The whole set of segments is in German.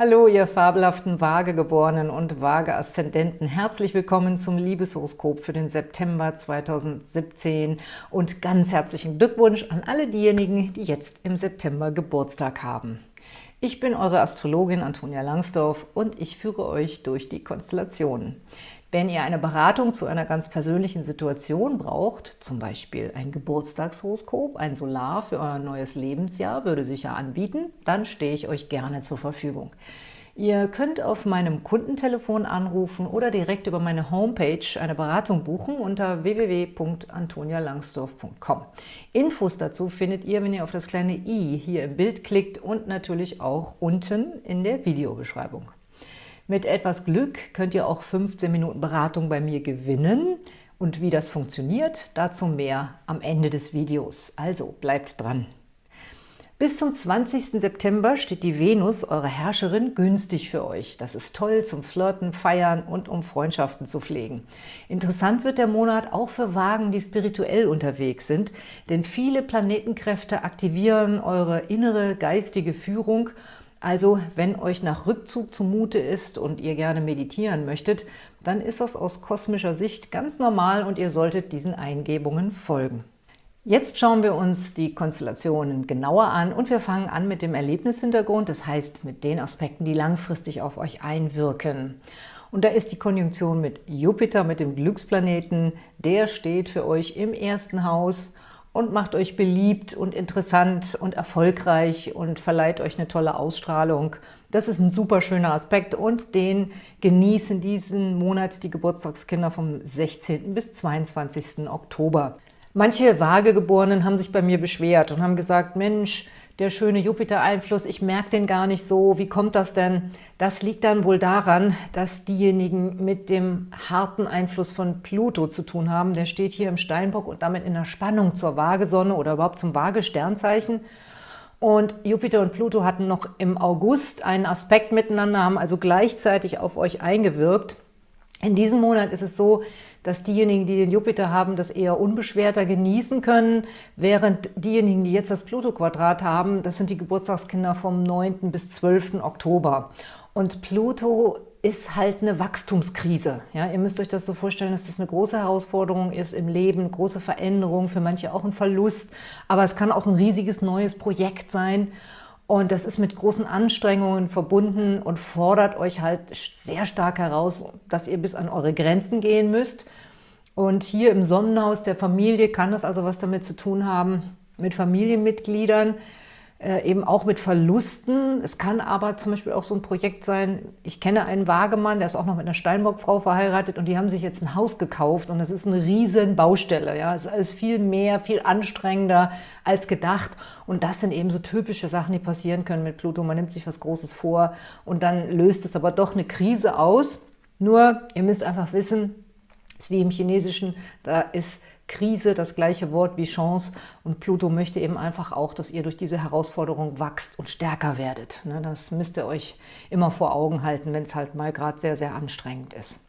Hallo, ihr fabelhaften Waagegeborenen und Waage-Aszendenten. Herzlich willkommen zum Liebeshoroskop für den September 2017 und ganz herzlichen Glückwunsch an alle diejenigen, die jetzt im September Geburtstag haben. Ich bin eure Astrologin Antonia Langsdorf und ich führe euch durch die Konstellationen. Wenn ihr eine Beratung zu einer ganz persönlichen Situation braucht, zum Beispiel ein Geburtstagshoroskop, ein Solar für euer neues Lebensjahr, würde sich ja anbieten, dann stehe ich euch gerne zur Verfügung. Ihr könnt auf meinem Kundentelefon anrufen oder direkt über meine Homepage eine Beratung buchen unter www.antonialangsdorf.com. Infos dazu findet ihr, wenn ihr auf das kleine i hier im Bild klickt und natürlich auch unten in der Videobeschreibung. Mit etwas Glück könnt ihr auch 15 Minuten Beratung bei mir gewinnen. Und wie das funktioniert, dazu mehr am Ende des Videos. Also bleibt dran! Bis zum 20. September steht die Venus, eure Herrscherin, günstig für euch. Das ist toll zum Flirten, Feiern und um Freundschaften zu pflegen. Interessant wird der Monat auch für Wagen, die spirituell unterwegs sind, denn viele Planetenkräfte aktivieren eure innere geistige Führung also wenn euch nach Rückzug zumute ist und ihr gerne meditieren möchtet, dann ist das aus kosmischer Sicht ganz normal und ihr solltet diesen Eingebungen folgen. Jetzt schauen wir uns die Konstellationen genauer an und wir fangen an mit dem Erlebnishintergrund, das heißt mit den Aspekten, die langfristig auf euch einwirken. Und da ist die Konjunktion mit Jupiter, mit dem Glücksplaneten, der steht für euch im ersten Haus und macht euch beliebt und interessant und erfolgreich und verleiht euch eine tolle Ausstrahlung. Das ist ein super schöner Aspekt und den genießen diesen Monat die Geburtstagskinder vom 16. bis 22. Oktober. Manche Waagegeborenen haben sich bei mir beschwert und haben gesagt, Mensch, der schöne Jupiter-Einfluss, ich merke den gar nicht so, wie kommt das denn? Das liegt dann wohl daran, dass diejenigen mit dem harten Einfluss von Pluto zu tun haben. Der steht hier im Steinbock und damit in der Spannung zur Waagesonne oder überhaupt zum Waage-Sternzeichen. Und Jupiter und Pluto hatten noch im August einen Aspekt miteinander, haben also gleichzeitig auf euch eingewirkt. In diesem Monat ist es so, dass diejenigen, die den Jupiter haben, das eher unbeschwerter genießen können, während diejenigen, die jetzt das Pluto-Quadrat haben, das sind die Geburtstagskinder vom 9. bis 12. Oktober. Und Pluto ist halt eine Wachstumskrise. Ja, ihr müsst euch das so vorstellen, dass das eine große Herausforderung ist im Leben, große Veränderung, für manche auch ein Verlust, aber es kann auch ein riesiges neues Projekt sein. Und das ist mit großen Anstrengungen verbunden und fordert euch halt sehr stark heraus, dass ihr bis an eure Grenzen gehen müsst. Und hier im Sonnenhaus der Familie kann das also was damit zu tun haben, mit Familienmitgliedern, eben auch mit Verlusten. Es kann aber zum Beispiel auch so ein Projekt sein, ich kenne einen Wagemann, der ist auch noch mit einer Steinbock-Frau verheiratet und die haben sich jetzt ein Haus gekauft und das ist eine riesen Baustelle. Ja, Es ist alles viel mehr, viel anstrengender als gedacht und das sind eben so typische Sachen, die passieren können mit Pluto. Man nimmt sich was Großes vor und dann löst es aber doch eine Krise aus. Nur, ihr müsst einfach wissen, es ist wie im Chinesischen, da ist Krise das gleiche Wort wie Chance und Pluto möchte eben einfach auch, dass ihr durch diese Herausforderung wachst und stärker werdet. Ne, das müsst ihr euch immer vor Augen halten, wenn es halt mal gerade sehr, sehr anstrengend ist.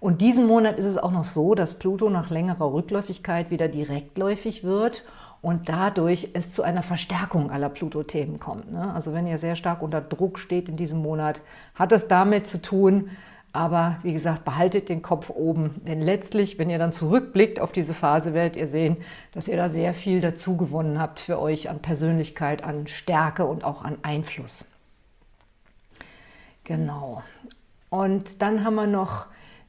Und diesen Monat ist es auch noch so, dass Pluto nach längerer Rückläufigkeit wieder direktläufig wird und dadurch es zu einer Verstärkung aller Pluto-Themen kommt. Ne. Also wenn ihr sehr stark unter Druck steht in diesem Monat, hat es damit zu tun, aber wie gesagt, behaltet den Kopf oben, denn letztlich, wenn ihr dann zurückblickt auf diese Phase, werdet ihr sehen, dass ihr da sehr viel dazu gewonnen habt für euch an Persönlichkeit, an Stärke und auch an Einfluss. Genau. Und dann haben wir noch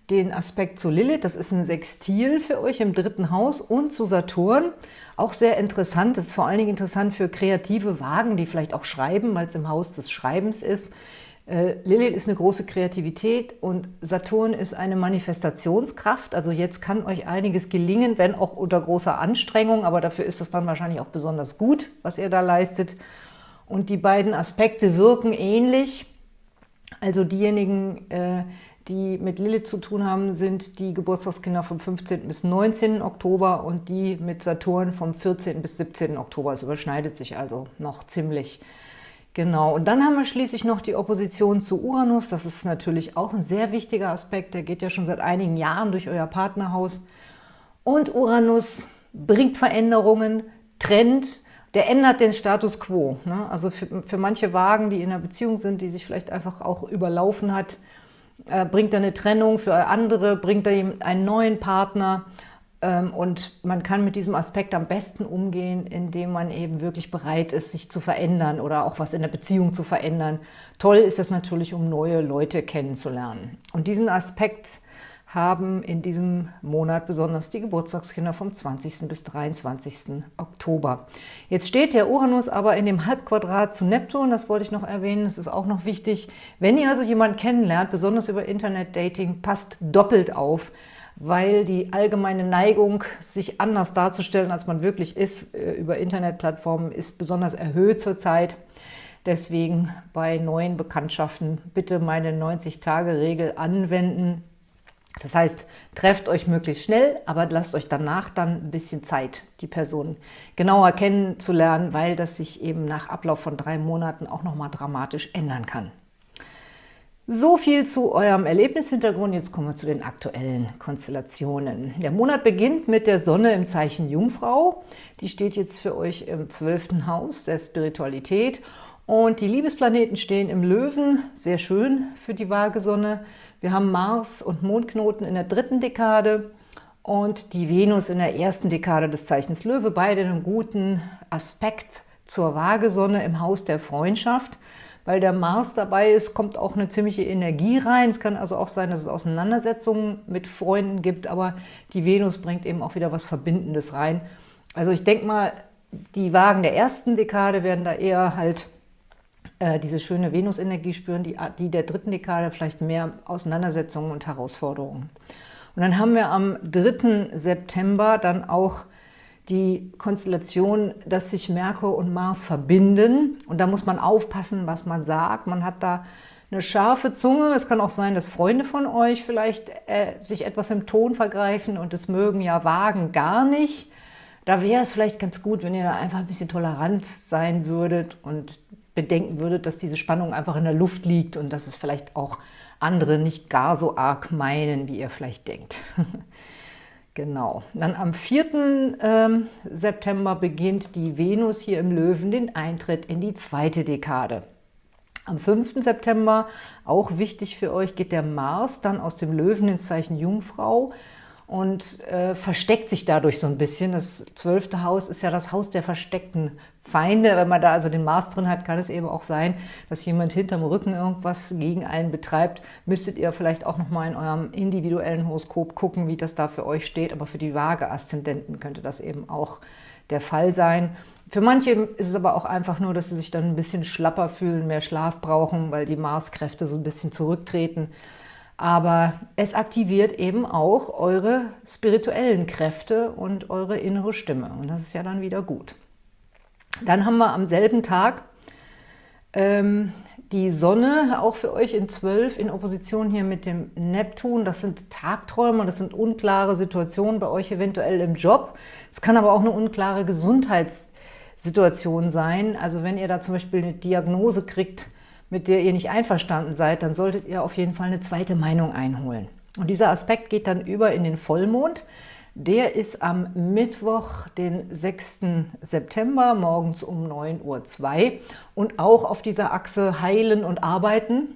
den Aspekt zu Lilith, das ist ein Sextil für euch im dritten Haus und zu Saturn. Auch sehr interessant, das ist vor allen Dingen interessant für kreative Wagen, die vielleicht auch schreiben, weil es im Haus des Schreibens ist. Äh, Lilith ist eine große Kreativität und Saturn ist eine Manifestationskraft. Also jetzt kann euch einiges gelingen, wenn auch unter großer Anstrengung, aber dafür ist es dann wahrscheinlich auch besonders gut, was ihr da leistet. Und die beiden Aspekte wirken ähnlich. Also diejenigen, äh, die mit Lilith zu tun haben, sind die Geburtstagskinder vom 15. bis 19. Oktober und die mit Saturn vom 14. bis 17. Oktober. Es überschneidet sich also noch ziemlich. Genau, und dann haben wir schließlich noch die Opposition zu Uranus. Das ist natürlich auch ein sehr wichtiger Aspekt. Der geht ja schon seit einigen Jahren durch euer Partnerhaus. Und Uranus bringt Veränderungen, trennt, der ändert den Status Quo. Ne? Also für, für manche Wagen, die in einer Beziehung sind, die sich vielleicht einfach auch überlaufen hat, äh, bringt er eine Trennung, für andere bringt er einen neuen Partner und man kann mit diesem Aspekt am besten umgehen, indem man eben wirklich bereit ist, sich zu verändern oder auch was in der Beziehung zu verändern. Toll ist es natürlich, um neue Leute kennenzulernen. Und diesen Aspekt haben in diesem Monat besonders die Geburtstagskinder vom 20. bis 23. Oktober. Jetzt steht der Uranus aber in dem Halbquadrat zu Neptun, das wollte ich noch erwähnen, das ist auch noch wichtig. Wenn ihr also jemanden kennenlernt, besonders über Internet-Dating, passt doppelt auf, weil die allgemeine Neigung, sich anders darzustellen, als man wirklich ist, äh, über Internetplattformen, ist besonders erhöht zurzeit. Deswegen bei neuen Bekanntschaften bitte meine 90-Tage-Regel anwenden. Das heißt, trefft euch möglichst schnell, aber lasst euch danach dann ein bisschen Zeit, die Person genauer kennenzulernen, weil das sich eben nach Ablauf von drei Monaten auch nochmal dramatisch ändern kann. So viel zu eurem Erlebnishintergrund. Jetzt kommen wir zu den aktuellen Konstellationen. Der Monat beginnt mit der Sonne im Zeichen Jungfrau. Die steht jetzt für euch im zwölften Haus der Spiritualität. Und die Liebesplaneten stehen im Löwen, sehr schön für die Waagesonne. Wir haben Mars und Mondknoten in der dritten Dekade und die Venus in der ersten Dekade des Zeichens Löwe, beide in einem guten Aspekt zur Waagesonne im Haus der Freundschaft weil der Mars dabei ist, kommt auch eine ziemliche Energie rein. Es kann also auch sein, dass es Auseinandersetzungen mit Freunden gibt, aber die Venus bringt eben auch wieder was Verbindendes rein. Also ich denke mal, die Wagen der ersten Dekade werden da eher halt äh, diese schöne Venus-Energie spüren, die, die der dritten Dekade vielleicht mehr Auseinandersetzungen und Herausforderungen. Und dann haben wir am 3. September dann auch die Konstellation, dass sich Merkur und Mars verbinden. Und da muss man aufpassen, was man sagt. Man hat da eine scharfe Zunge. Es kann auch sein, dass Freunde von euch vielleicht äh, sich etwas im Ton vergreifen und es mögen ja wagen gar nicht. Da wäre es vielleicht ganz gut, wenn ihr da einfach ein bisschen tolerant sein würdet und bedenken würdet, dass diese Spannung einfach in der Luft liegt und dass es vielleicht auch andere nicht gar so arg meinen, wie ihr vielleicht denkt. Genau. Dann am 4. Ähm, September beginnt die Venus hier im Löwen den Eintritt in die zweite Dekade. Am 5. September, auch wichtig für euch, geht der Mars dann aus dem Löwen ins Zeichen Jungfrau und äh, versteckt sich dadurch so ein bisschen. Das zwölfte Haus ist ja das Haus der versteckten Feinde. Wenn man da also den Mars drin hat, kann es eben auch sein, dass jemand hinterm Rücken irgendwas gegen einen betreibt. Müsstet ihr vielleicht auch nochmal in eurem individuellen Horoskop gucken, wie das da für euch steht. Aber für die Waage-Aszendenten könnte das eben auch der Fall sein. Für manche ist es aber auch einfach nur, dass sie sich dann ein bisschen schlapper fühlen, mehr Schlaf brauchen, weil die Marskräfte so ein bisschen zurücktreten. Aber es aktiviert eben auch eure spirituellen Kräfte und eure innere Stimme. Und das ist ja dann wieder gut. Dann haben wir am selben Tag ähm, die Sonne, auch für euch in 12, in Opposition hier mit dem Neptun. Das sind Tagträume, das sind unklare Situationen bei euch eventuell im Job. Es kann aber auch eine unklare Gesundheitssituation sein. Also wenn ihr da zum Beispiel eine Diagnose kriegt, mit der ihr nicht einverstanden seid, dann solltet ihr auf jeden Fall eine zweite Meinung einholen. Und dieser Aspekt geht dann über in den Vollmond. Der ist am Mittwoch, den 6. September, morgens um 9.02 Uhr und auch auf dieser Achse Heilen und Arbeiten.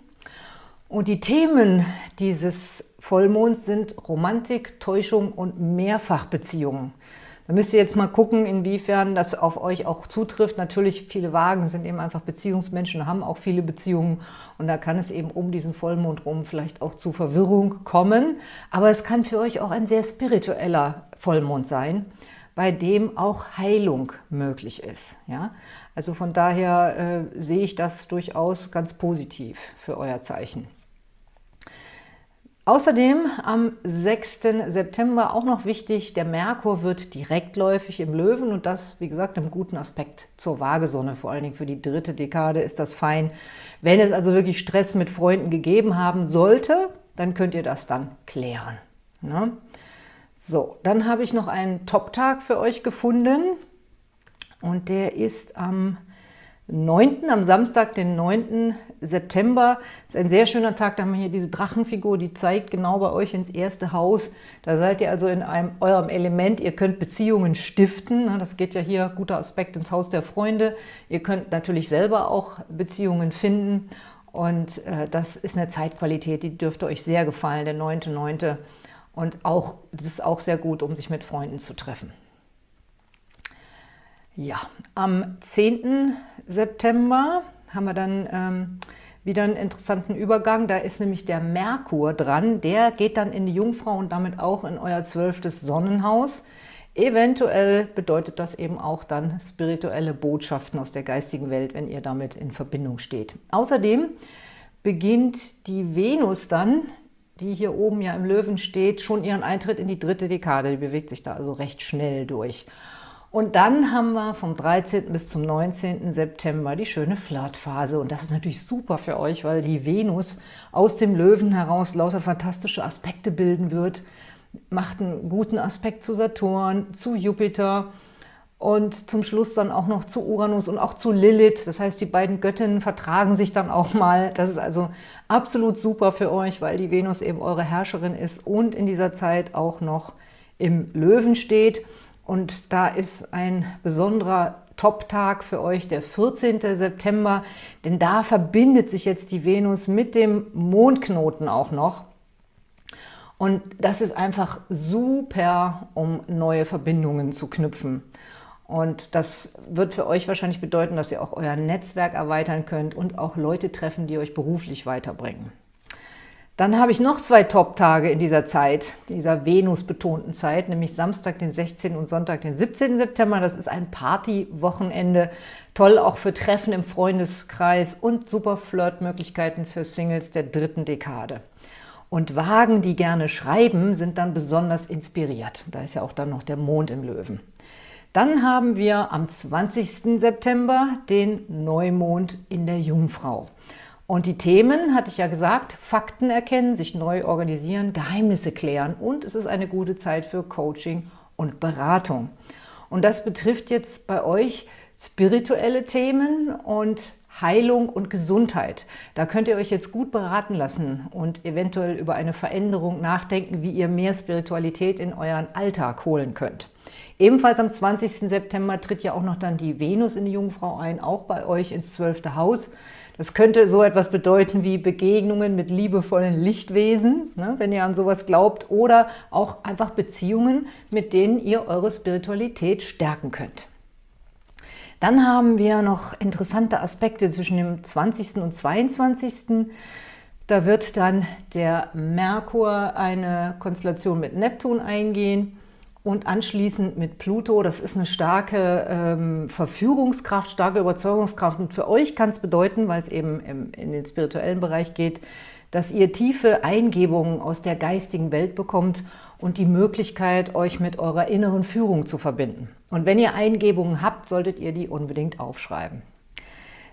Und die Themen dieses Vollmonds sind Romantik, Täuschung und Mehrfachbeziehungen. Da müsst ihr jetzt mal gucken, inwiefern das auf euch auch zutrifft. Natürlich, viele Wagen sind eben einfach Beziehungsmenschen, haben auch viele Beziehungen und da kann es eben um diesen Vollmond rum vielleicht auch zu Verwirrung kommen. Aber es kann für euch auch ein sehr spiritueller Vollmond sein, bei dem auch Heilung möglich ist. Ja? Also von daher äh, sehe ich das durchaus ganz positiv für euer Zeichen. Außerdem am 6. September auch noch wichtig, der Merkur wird direktläufig im Löwen und das, wie gesagt, im guten Aspekt zur Waagesonne. Vor allen Dingen für die dritte Dekade ist das fein. Wenn es also wirklich Stress mit Freunden gegeben haben sollte, dann könnt ihr das dann klären. Ne? So, dann habe ich noch einen Top-Tag für euch gefunden und der ist am 9., am Samstag, den 9. September. Das ist ein sehr schöner Tag, da haben wir hier diese Drachenfigur, die zeigt genau bei euch ins erste Haus. Da seid ihr also in einem, eurem Element, ihr könnt Beziehungen stiften. Ne? Das geht ja hier, guter Aspekt, ins Haus der Freunde. Ihr könnt natürlich selber auch Beziehungen finden und äh, das ist eine Zeitqualität, die dürfte euch sehr gefallen, der 9.9. Und auch, das ist auch sehr gut, um sich mit Freunden zu treffen. Ja, am 10. September haben wir dann ähm, wieder einen interessanten Übergang. Da ist nämlich der Merkur dran. Der geht dann in die Jungfrau und damit auch in euer zwölftes Sonnenhaus. Eventuell bedeutet das eben auch dann spirituelle Botschaften aus der geistigen Welt, wenn ihr damit in Verbindung steht. Außerdem beginnt die Venus dann, die hier oben ja im Löwen steht, schon ihren Eintritt in die dritte Dekade. Die bewegt sich da also recht schnell durch. Und dann haben wir vom 13. bis zum 19. September die schöne Flirtphase. Und das ist natürlich super für euch, weil die Venus aus dem Löwen heraus lauter fantastische Aspekte bilden wird. Macht einen guten Aspekt zu Saturn, zu Jupiter und zum Schluss dann auch noch zu Uranus und auch zu Lilith. Das heißt, die beiden Göttinnen vertragen sich dann auch mal. Das ist also absolut super für euch, weil die Venus eben eure Herrscherin ist und in dieser Zeit auch noch im Löwen steht. Und da ist ein besonderer Top-Tag für euch, der 14. September, denn da verbindet sich jetzt die Venus mit dem Mondknoten auch noch. Und das ist einfach super, um neue Verbindungen zu knüpfen. Und das wird für euch wahrscheinlich bedeuten, dass ihr auch euer Netzwerk erweitern könnt und auch Leute treffen, die euch beruflich weiterbringen. Dann habe ich noch zwei Top-Tage in dieser Zeit, dieser Venus-betonten Zeit, nämlich Samstag, den 16. und Sonntag, den 17. September. Das ist ein Party-Wochenende, toll auch für Treffen im Freundeskreis und super Flirtmöglichkeiten für Singles der dritten Dekade. Und Wagen, die gerne schreiben, sind dann besonders inspiriert. Da ist ja auch dann noch der Mond im Löwen. Dann haben wir am 20. September den Neumond in der Jungfrau. Und die Themen, hatte ich ja gesagt, Fakten erkennen, sich neu organisieren, Geheimnisse klären und es ist eine gute Zeit für Coaching und Beratung. Und das betrifft jetzt bei euch spirituelle Themen und Heilung und Gesundheit. Da könnt ihr euch jetzt gut beraten lassen und eventuell über eine Veränderung nachdenken, wie ihr mehr Spiritualität in euren Alltag holen könnt. Ebenfalls am 20. September tritt ja auch noch dann die Venus in die Jungfrau ein, auch bei euch ins zwölfte Haus. Das könnte so etwas bedeuten wie Begegnungen mit liebevollen Lichtwesen, ne, wenn ihr an sowas glaubt, oder auch einfach Beziehungen, mit denen ihr eure Spiritualität stärken könnt. Dann haben wir noch interessante Aspekte zwischen dem 20. und 22. Da wird dann der Merkur eine Konstellation mit Neptun eingehen und anschließend mit Pluto. Das ist eine starke ähm, Verführungskraft, starke Überzeugungskraft. Und für euch kann es bedeuten, weil es eben im, in den spirituellen Bereich geht, dass ihr tiefe Eingebungen aus der geistigen Welt bekommt und die Möglichkeit, euch mit eurer inneren Führung zu verbinden. Und wenn ihr Eingebungen habt, solltet ihr die unbedingt aufschreiben.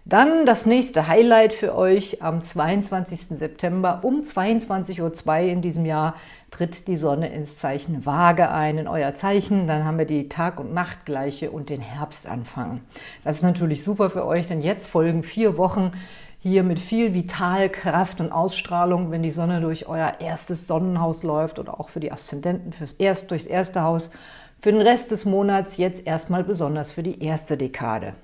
Dann das nächste Highlight für euch am 22. September um 22.02 Uhr in diesem Jahr tritt die Sonne ins Zeichen Waage ein, in euer Zeichen. Dann haben wir die Tag- und Nachtgleiche und den Herbstanfang. Das ist natürlich super für euch, denn jetzt folgen vier Wochen hier mit viel Vitalkraft und Ausstrahlung, wenn die Sonne durch euer erstes Sonnenhaus läuft oder auch für die Aszendenten fürs erst, durchs erste Haus. Für den Rest des Monats jetzt erstmal besonders für die erste Dekade.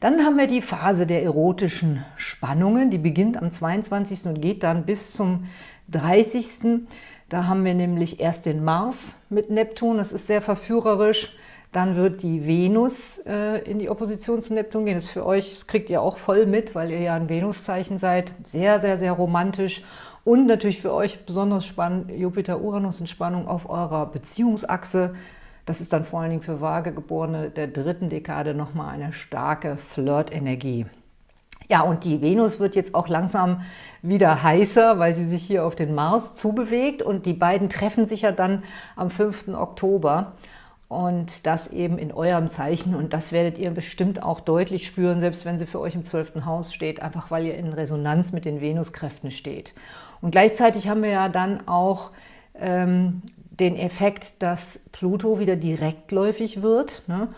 Dann haben wir die Phase der erotischen Spannungen, die beginnt am 22. und geht dann bis zum 30. Da haben wir nämlich erst den Mars mit Neptun, das ist sehr verführerisch. Dann wird die Venus äh, in die Opposition zu Neptun gehen. Das ist für euch, das kriegt ihr auch voll mit, weil ihr ja ein Venuszeichen seid. Sehr, sehr, sehr romantisch. Und natürlich für euch besonders spannend, Jupiter-Uranus in Spannung auf eurer Beziehungsachse. Das ist dann vor allen Dingen für Vagegeborene der dritten Dekade nochmal eine starke Flirt-Energie. Ja, und die Venus wird jetzt auch langsam wieder heißer, weil sie sich hier auf den Mars zubewegt und die beiden treffen sich ja dann am 5. Oktober und das eben in eurem Zeichen und das werdet ihr bestimmt auch deutlich spüren, selbst wenn sie für euch im 12. Haus steht, einfach weil ihr in Resonanz mit den Venuskräften steht. Und gleichzeitig haben wir ja dann auch ähm, den Effekt, dass Pluto wieder direktläufig wird. Ne?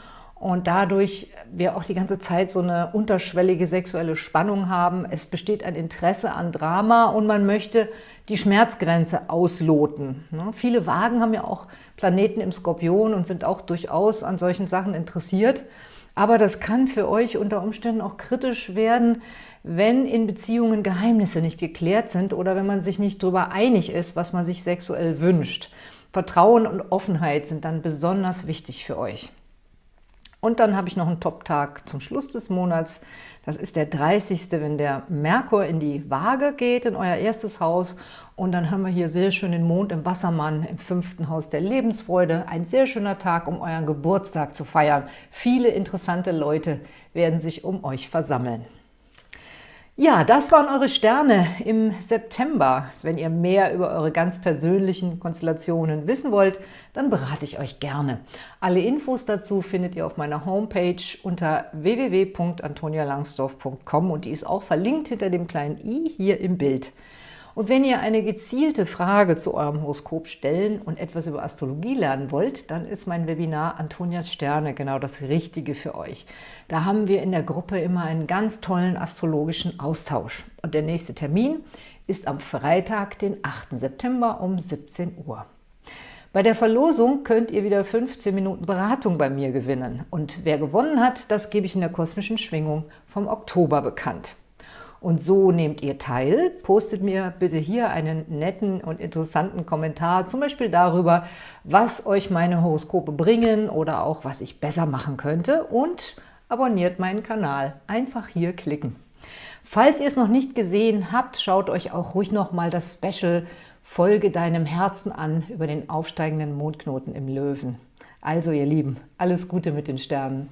und dadurch wir auch die ganze Zeit so eine unterschwellige sexuelle Spannung haben. Es besteht ein Interesse an Drama und man möchte die Schmerzgrenze ausloten. Ne? Viele Wagen haben ja auch Planeten im Skorpion und sind auch durchaus an solchen Sachen interessiert. Aber das kann für euch unter Umständen auch kritisch werden, wenn in Beziehungen Geheimnisse nicht geklärt sind oder wenn man sich nicht darüber einig ist, was man sich sexuell wünscht. Vertrauen und Offenheit sind dann besonders wichtig für euch. Und dann habe ich noch einen Top-Tag zum Schluss des Monats. Das ist der 30., wenn der Merkur in die Waage geht, in euer erstes Haus. Und dann haben wir hier sehr schön den Mond im Wassermann im fünften Haus der Lebensfreude. Ein sehr schöner Tag, um euren Geburtstag zu feiern. Viele interessante Leute werden sich um euch versammeln. Ja, das waren eure Sterne im September. Wenn ihr mehr über eure ganz persönlichen Konstellationen wissen wollt, dann berate ich euch gerne. Alle Infos dazu findet ihr auf meiner Homepage unter www.antonialangsdorf.com und die ist auch verlinkt hinter dem kleinen i hier im Bild. Und wenn ihr eine gezielte Frage zu eurem Horoskop stellen und etwas über Astrologie lernen wollt, dann ist mein Webinar Antonias Sterne genau das Richtige für euch. Da haben wir in der Gruppe immer einen ganz tollen astrologischen Austausch. Und der nächste Termin ist am Freitag, den 8. September um 17 Uhr. Bei der Verlosung könnt ihr wieder 15 Minuten Beratung bei mir gewinnen. Und wer gewonnen hat, das gebe ich in der kosmischen Schwingung vom Oktober bekannt. Und so nehmt ihr teil. Postet mir bitte hier einen netten und interessanten Kommentar, zum Beispiel darüber, was euch meine Horoskope bringen oder auch, was ich besser machen könnte. Und abonniert meinen Kanal. Einfach hier klicken. Falls ihr es noch nicht gesehen habt, schaut euch auch ruhig noch mal das Special Folge deinem Herzen an über den aufsteigenden Mondknoten im Löwen. Also ihr Lieben, alles Gute mit den Sternen.